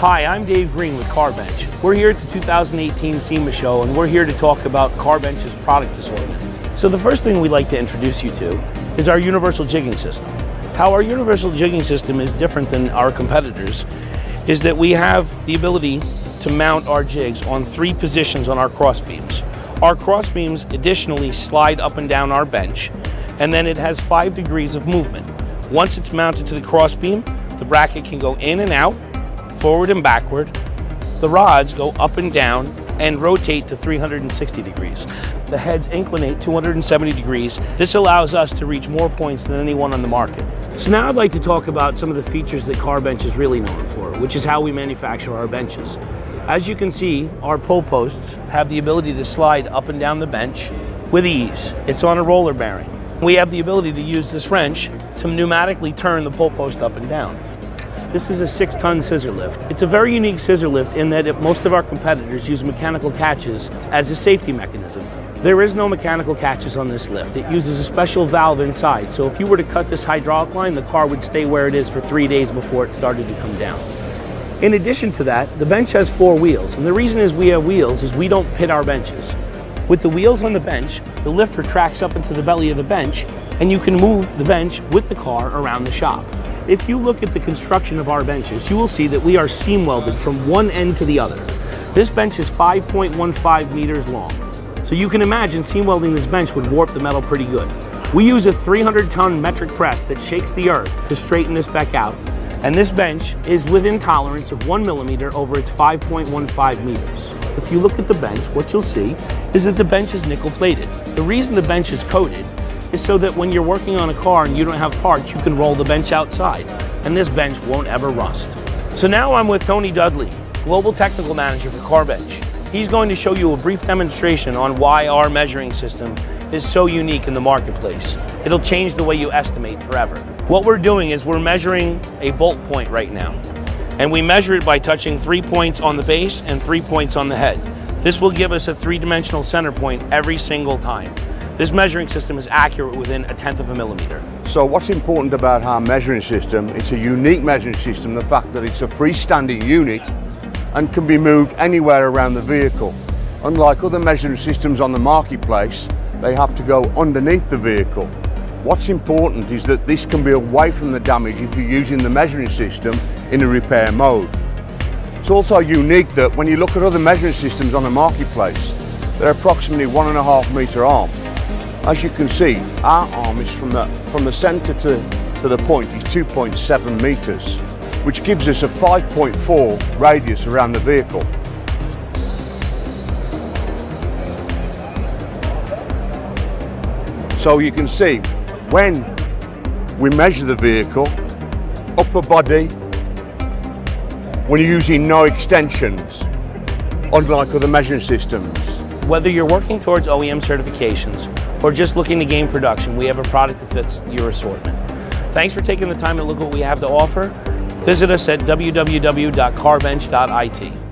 Hi, I'm Dave Green with CarBench. We're here at the 2018 SEMA show and we're here to talk about CarBench's product assortment. So the first thing we'd like to introduce you to is our universal jigging system. How our universal jigging system is different than our competitors is that we have the ability to mount our jigs on three positions on our cross beams. Our cross beams additionally slide up and down our bench and then it has five degrees of movement. Once it's mounted to the cross beam, the bracket can go in and out forward and backward. The rods go up and down and rotate to 360 degrees. The heads inclinate 270 degrees. This allows us to reach more points than anyone on the market. So now I'd like to talk about some of the features that CarBench is really known for, which is how we manufacture our benches. As you can see, our pull posts have the ability to slide up and down the bench with ease. It's on a roller bearing. We have the ability to use this wrench to pneumatically turn the pull post up and down. This is a six ton scissor lift. It's a very unique scissor lift in that most of our competitors use mechanical catches as a safety mechanism. There is no mechanical catches on this lift. It uses a special valve inside, so if you were to cut this hydraulic line, the car would stay where it is for three days before it started to come down. In addition to that, the bench has four wheels, and the reason is we have wheels is we don't pit our benches. With the wheels on the bench, the lift retracts up into the belly of the bench, and you can move the bench with the car around the shop. If you look at the construction of our benches, you will see that we are seam welded from one end to the other. This bench is 5.15 meters long. So you can imagine seam welding this bench would warp the metal pretty good. We use a 300 ton metric press that shakes the earth to straighten this back out. And this bench is within tolerance of one millimeter over its 5.15 meters. If you look at the bench, what you'll see is that the bench is nickel plated. The reason the bench is coated is so that when you're working on a car and you don't have parts, you can roll the bench outside and this bench won't ever rust. So now I'm with Tony Dudley, Global Technical Manager for CarBench. He's going to show you a brief demonstration on why our measuring system is so unique in the marketplace. It'll change the way you estimate forever. What we're doing is we're measuring a bolt point right now. And we measure it by touching three points on the base and three points on the head. This will give us a three-dimensional center point every single time. This measuring system is accurate within a tenth of a millimeter. So what's important about our measuring system, it's a unique measuring system, the fact that it's a freestanding unit and can be moved anywhere around the vehicle. Unlike other measuring systems on the marketplace, they have to go underneath the vehicle. What's important is that this can be away from the damage if you're using the measuring system in a repair mode. It's also unique that when you look at other measuring systems on the marketplace, they're approximately one and a half metre arm. As you can see, our arm is from the, from the centre to, to the point is 2.7 metres, which gives us a 5.4 radius around the vehicle. So you can see, when we measure the vehicle, upper body, we're using no extensions, unlike other measuring systems. Whether you're working towards OEM certifications or just looking to gain production, we have a product that fits your assortment. Thanks for taking the time to look what we have to offer. Visit us at www.carbench.it.